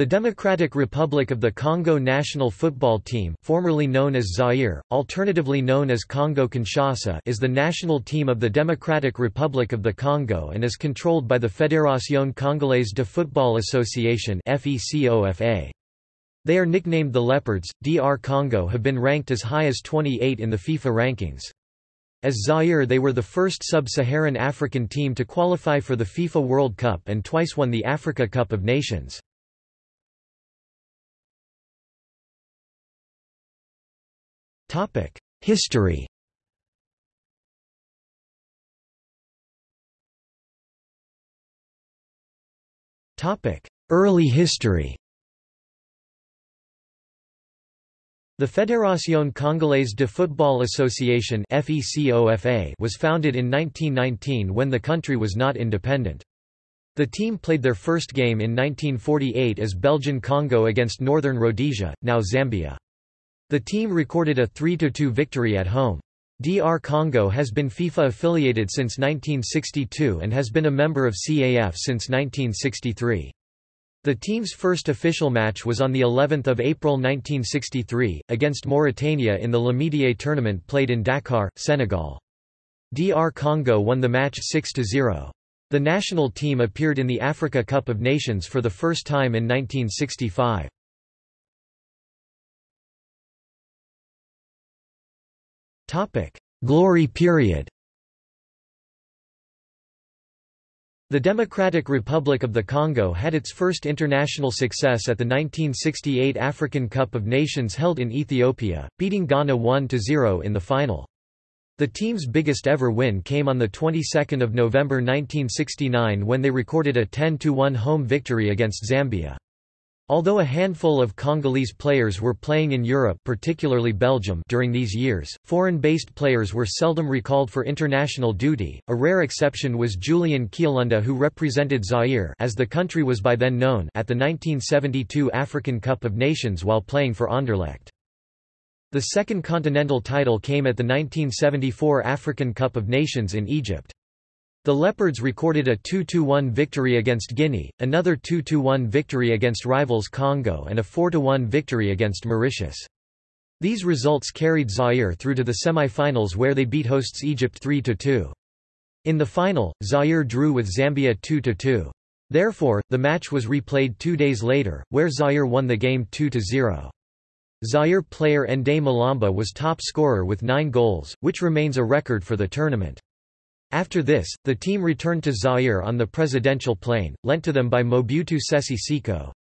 The Democratic Republic of the Congo national football team, formerly known as Zaire, alternatively known as Congo-Kinshasa is the national team of the Democratic Republic of the Congo and is controlled by the Fédération Congolaise de Football Association They are nicknamed the Leopards. DR Congo have been ranked as high as 28 in the FIFA rankings. As Zaire they were the first sub-Saharan African team to qualify for the FIFA World Cup and twice won the Africa Cup of Nations. History Topic: Early history The Fédération Congolaise de Football Association was founded in 1919 when the country was not independent. The team played their first game in 1948 as Belgian Congo against Northern Rhodesia, now Zambia. The team recorded a 3–2 victory at home. DR Congo has been FIFA affiliated since 1962 and has been a member of CAF since 1963. The team's first official match was on the 11th of April 1963 against Mauritania in the L'Amitié tournament played in Dakar, Senegal. DR Congo won the match 6-0. The national team appeared in the Africa Cup of Nations for the first time in 1965. Glory period The Democratic Republic of the Congo had its first international success at the 1968 African Cup of Nations held in Ethiopia, beating Ghana 1–0 in the final. The team's biggest ever win came on the 22nd of November 1969 when they recorded a 10–1 home victory against Zambia. Although a handful of Congolese players were playing in Europe particularly Belgium during these years, foreign-based players were seldom recalled for international duty. A rare exception was Julien Kialunda who represented Zaire as the country was by then known at the 1972 African Cup of Nations while playing for Anderlecht. The second continental title came at the 1974 African Cup of Nations in Egypt. The Leopards recorded a 2–1 victory against Guinea, another 2–1 victory against rivals Congo and a 4–1 victory against Mauritius. These results carried Zaire through to the semi-finals where they beat hosts Egypt 3–2. In the final, Zaire drew with Zambia 2–2. Therefore, the match was replayed two days later, where Zaire won the game 2–0. Zaire player Ndaye Mulamba was top scorer with nine goals, which remains a record for the tournament. After this, the team returned to Zaire on the presidential plane, lent to them by Mobutu Sese Seko.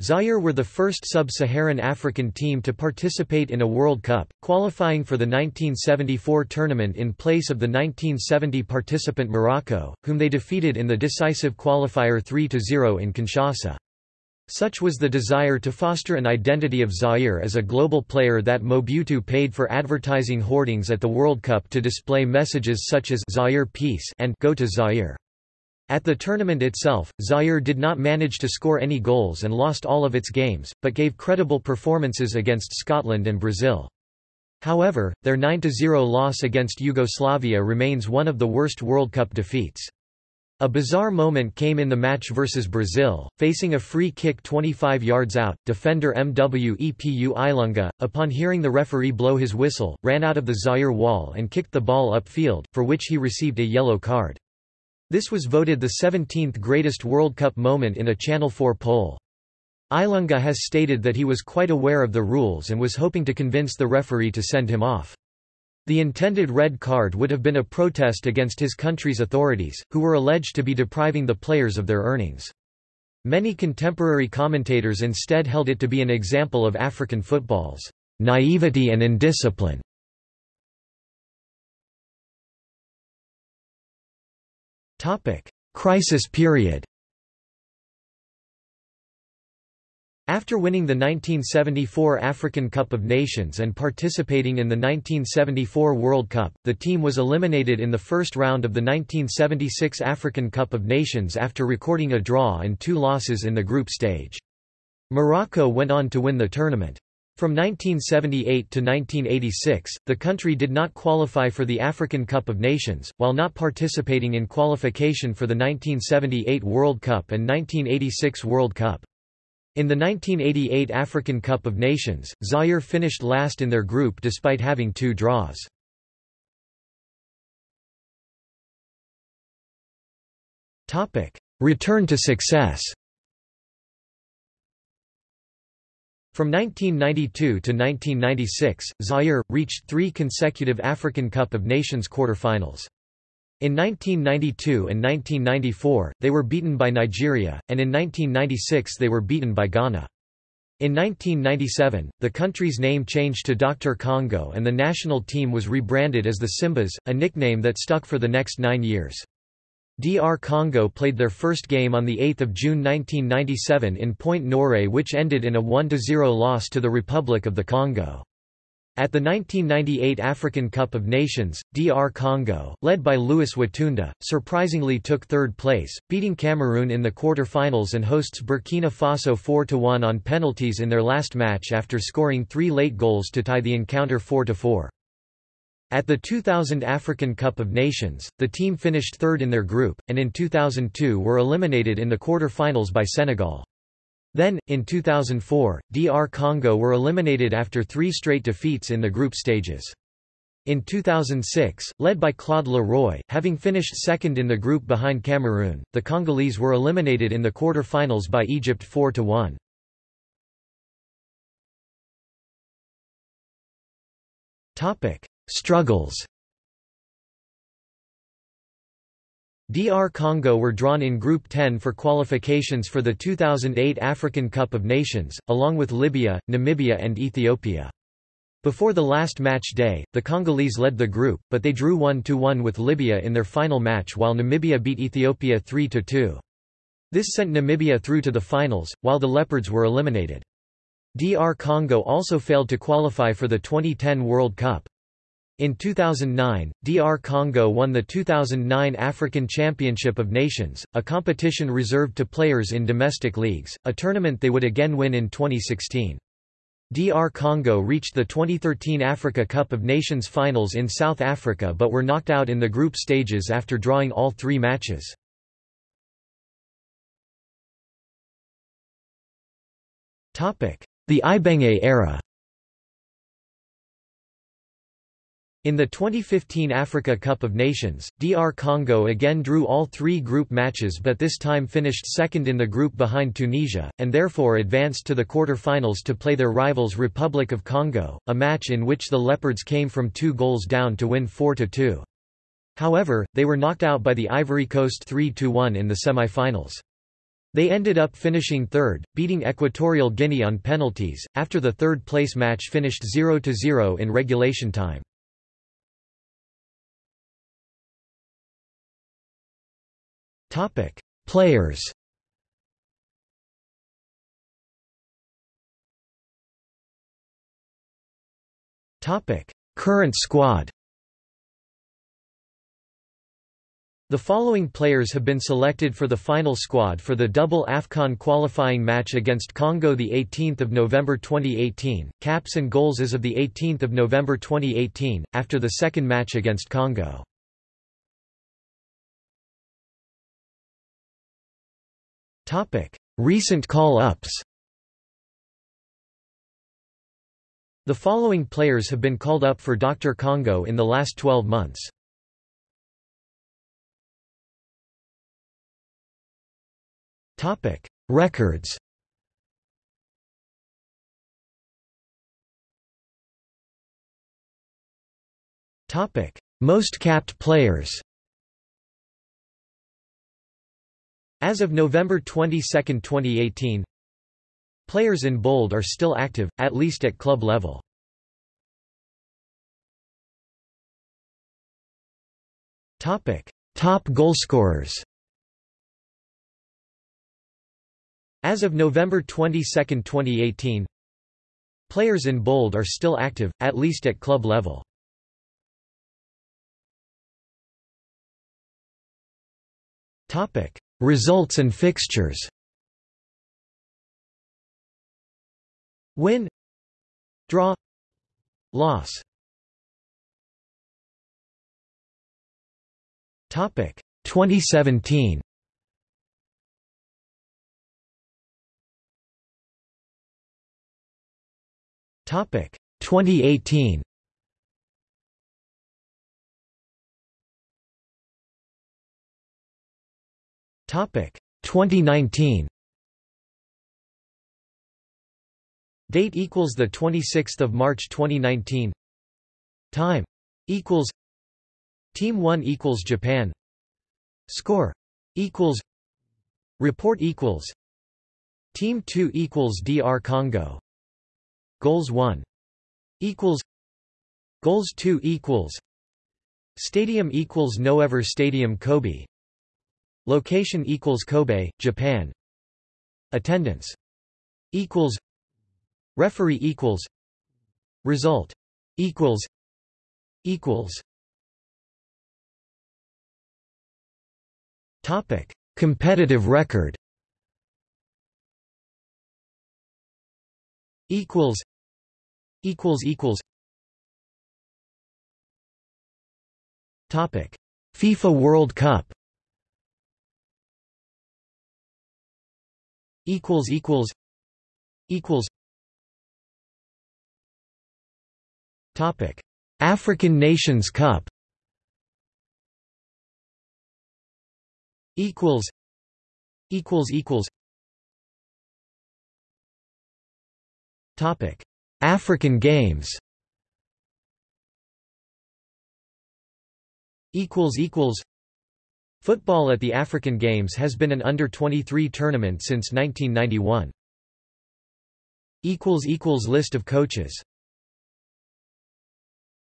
Zaire were the first sub-Saharan African team to participate in a World Cup, qualifying for the 1974 tournament in place of the 1970 participant Morocco, whom they defeated in the decisive qualifier 3–0 in Kinshasa. Such was the desire to foster an identity of Zaire as a global player that Mobutu paid for advertising hoardings at the World Cup to display messages such as Zaire Peace and Go to Zaire. At the tournament itself, Zaire did not manage to score any goals and lost all of its games, but gave credible performances against Scotland and Brazil. However, their 9–0 loss against Yugoslavia remains one of the worst World Cup defeats. A bizarre moment came in the match versus Brazil, facing a free kick 25 yards out, defender MWEPU Ilunga, upon hearing the referee blow his whistle, ran out of the Zaire wall and kicked the ball upfield, for which he received a yellow card. This was voted the 17th greatest World Cup moment in a Channel 4 poll. Ilunga has stated that he was quite aware of the rules and was hoping to convince the referee to send him off. The intended red card would have been a protest against his country's authorities, who were alleged to be depriving the players of their earnings. Many contemporary commentators instead held it to be an example of African football's naivety and indiscipline. Crisis period After winning the 1974 African Cup of Nations and participating in the 1974 World Cup, the team was eliminated in the first round of the 1976 African Cup of Nations after recording a draw and two losses in the group stage. Morocco went on to win the tournament. From 1978 to 1986, the country did not qualify for the African Cup of Nations, while not participating in qualification for the 1978 World Cup and 1986 World Cup. In the 1988 African Cup of Nations, Zaire finished last in their group despite having two draws. Return to success From 1992 to 1996, Zaire, reached three consecutive African Cup of Nations quarter-finals. In 1992 and 1994, they were beaten by Nigeria, and in 1996 they were beaten by Ghana. In 1997, the country's name changed to DR Congo and the national team was rebranded as the Simbas, a nickname that stuck for the next nine years. DR Congo played their first game on 8 June 1997 in Pointe Noire which ended in a 1–0 loss to the Republic of the Congo. At the 1998 African Cup of Nations, DR Congo, led by Louis Watunda, surprisingly took third place, beating Cameroon in the quarter-finals and hosts Burkina Faso 4–1 on penalties in their last match after scoring three late goals to tie the encounter 4–4. At the 2000 African Cup of Nations, the team finished third in their group, and in 2002 were eliminated in the quarter-finals by Senegal. Then, in 2004, DR Congo were eliminated after three straight defeats in the group stages. In 2006, led by Claude Le Roy, having finished second in the group behind Cameroon, the Congolese were eliminated in the quarter-finals by Egypt 4–1. Struggles DR Congo were drawn in Group 10 for qualifications for the 2008 African Cup of Nations, along with Libya, Namibia and Ethiopia. Before the last match day, the Congolese led the group, but they drew 1–1 with Libya in their final match while Namibia beat Ethiopia 3–2. This sent Namibia through to the finals, while the Leopards were eliminated. DR Congo also failed to qualify for the 2010 World Cup. In 2009, DR Congo won the 2009 African Championship of Nations, a competition reserved to players in domestic leagues, a tournament they would again win in 2016. DR Congo reached the 2013 Africa Cup of Nations finals in South Africa but were knocked out in the group stages after drawing all three matches. The Ibenge era In the 2015 Africa Cup of Nations, DR Congo again drew all three group matches but this time finished second in the group behind Tunisia, and therefore advanced to the quarter-finals to play their rivals Republic of Congo, a match in which the Leopards came from two goals down to win 4–2. However, they were knocked out by the Ivory Coast 3–1 in the semi-finals. They ended up finishing third, beating Equatorial Guinea on penalties, after the third-place match finished 0–0 in regulation time. Topic: Players. Topic: Current squad. The following players have been selected for the final squad for the double AFCON qualifying match against Congo 18 November 2018, caps and goals as of 18 November 2018, after the second match against Congo. Recent call-ups. The following players have been called up for DR Congo in the last 12 months. Records. Most capped players As of November 22, 2018, players in bold are still active, at least at club level. Topic: Top goalscorers. As of November 22, 2018, players in bold are still active, at least at club level. Topic: Results and fixtures. Win. Draw. Loss. Topic. 2017 Topic. 2018 2019. Date equals the 26th of March 2019. Time. Equals. Team 1 equals Japan. Score. Equals. Report equals. Team 2 equals DR Congo. Goals 1 equals. Goals 2 equals. Stadium equals Noevir Stadium Kobe Location equals Kobe, Japan. Attendance equals Referee equals Result equals equals Topic. Competitive record equals equals equals Topic. FIFA World Cup equals equals equals Topic African Nations Cup equals equals equals topic African Games equals equals Football at the African Games has been an under-23 tournament since 1991. List of coaches